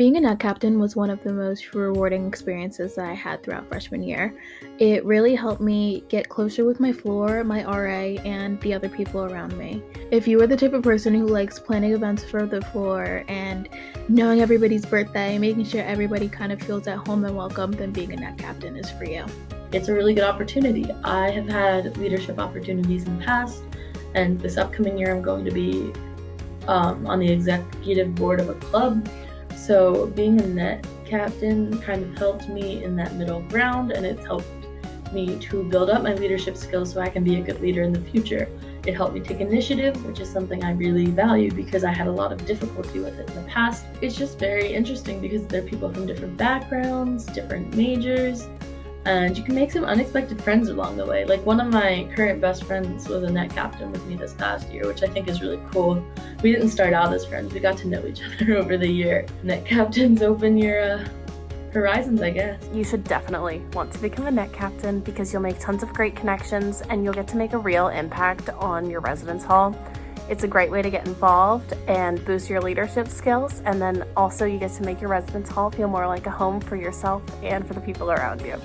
Being a net captain was one of the most rewarding experiences that I had throughout freshman year. It really helped me get closer with my floor, my RA, and the other people around me. If you are the type of person who likes planning events for the floor and knowing everybody's birthday, making sure everybody kind of feels at home and welcome, then being a net captain is for you. It's a really good opportunity. I have had leadership opportunities in the past, and this upcoming year I'm going to be um, on the executive board of a club so being a net captain kind of helped me in that middle ground and it's helped me to build up my leadership skills so I can be a good leader in the future. It helped me take initiative, which is something I really value because I had a lot of difficulty with it in the past. It's just very interesting because there are people from different backgrounds, different majors, and you can make some unexpected friends along the way. Like one of my current best friends was a net captain with me this past year, which I think is really cool. We didn't start out as friends, we got to know each other over the year. Net captains open your uh, horizons, I guess. You should definitely want to become a net captain because you'll make tons of great connections and you'll get to make a real impact on your residence hall. It's a great way to get involved and boost your leadership skills and then also you get to make your residence hall feel more like a home for yourself and for the people around you.